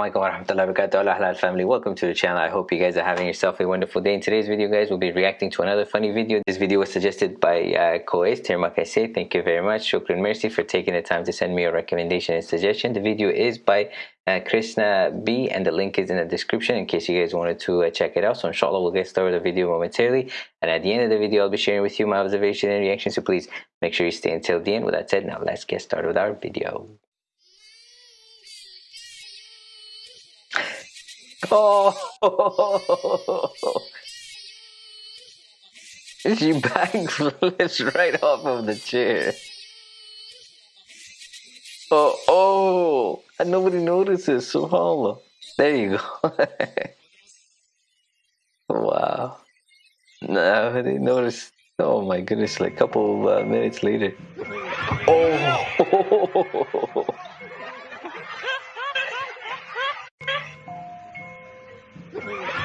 warahmatullahi wabarakatuh. Allah family welcome to the channel. I hope you guys are having yourself a wonderful day. In today's video guys we'll be reacting to another funny video. This video was suggested by uh, Koes say thank you very much. Shukran mercy for taking the time to send me a recommendation and suggestion. The video is by uh, Krishna B and the link is in the description in case you guys wanted to uh, check it out. So inshallah we'll get started with the video momentarily. And at the end of the video I'll be sharing with you my observation and reaction. So please make sure you stay until the end. With that said now let's get started with our video Oh, she backflips right off of the chair. Oh, oh, and nobody notices. Subhanallah. There you go. wow. Nobody noticed. Oh my goodness, like a couple uh, minutes later. Oh.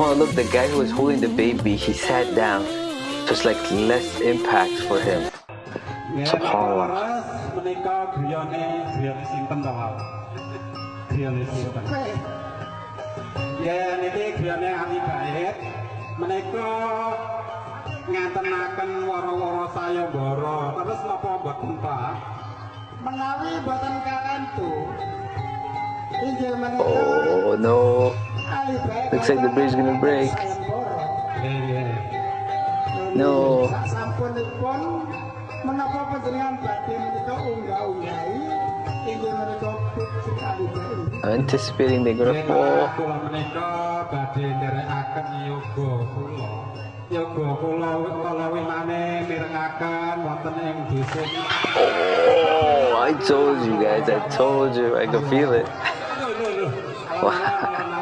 Oh, look, the guy who was holding the baby, he sat down. So it's like less impact for him. SubhanAllah. Ya niki griyane ahli bait menika ngatenaken wara-wara sayembara terus napa mboten Pak menawi boten kakantu inggih menika Oh no Looks like the bridge is gonna break. No. I'm anticipating they're gonna fall. Oh, I told you guys, I told you, I could feel it. Wow.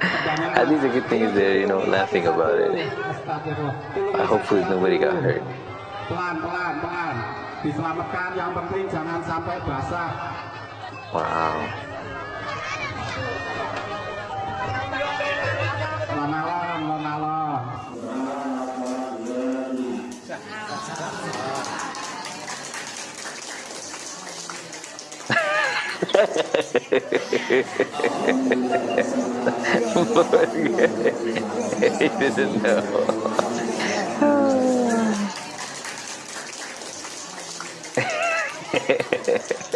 At least the good thing is they're, you know, laughing about it. Uh, hopefully nobody got hurt. Wow. He didn't know.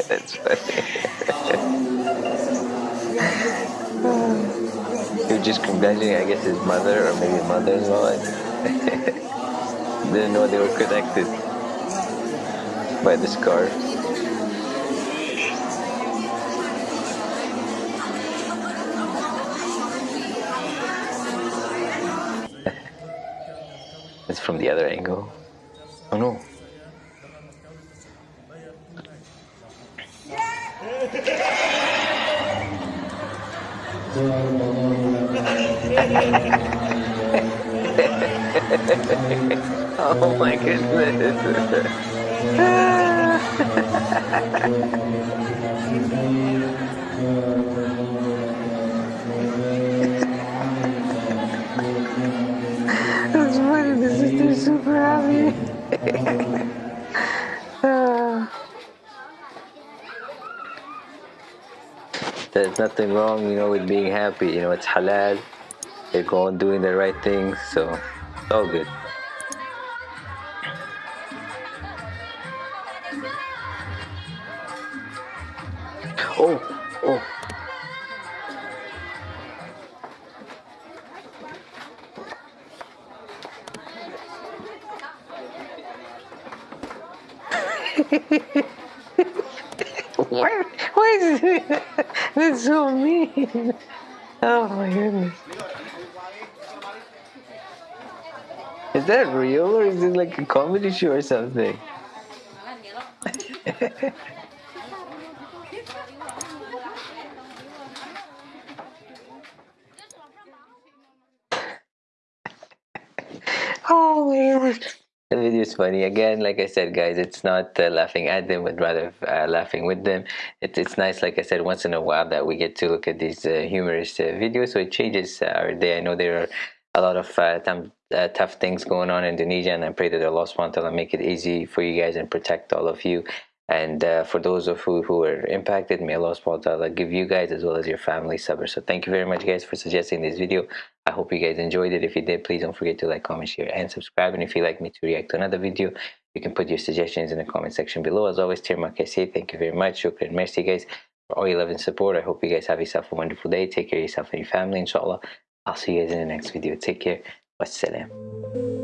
That's funny. he was just congratulating, I guess, his mother or maybe mother-in-law. Didn't know they were connected by the scarf. From the other angle. Oh no. oh my goodness. super happy. There's nothing wrong, you know, with being happy. You know, it's halal. They're going doing the right thing, so it's all good. Oh. Where? Why is it? That's so mean. Oh my goodness. Is that real or is it like a comedy show or something? oh my god. The video is funny. Again, like I said, guys, it's not uh, laughing at them, but rather uh, laughing with them. It, it's nice, like I said, once in a while that we get to look at these uh, humorous uh, videos. So it changes our day. I know there are a lot of uh, uh, tough things going on in Indonesia, and I pray that Allah subhanahu wa make it easy for you guys and protect all of you. And uh, for those of you who are impacted, may Allah subhanahu give you guys as well as your family sabr. So thank you very much guys for suggesting this video. I hope you guys enjoyed it. If you did, please don't forget to like, comment, share, and subscribe. And if you'd like me to react to another video, you can put your suggestions in the comment section below. As always, Tirma say thank you very much. Shukran, merci guys for all your love and support. I hope you guys have yourself a wonderful day. Take care of yourself and your family, inshallah. I'll see you guys in the next video. Take care. Wassalam.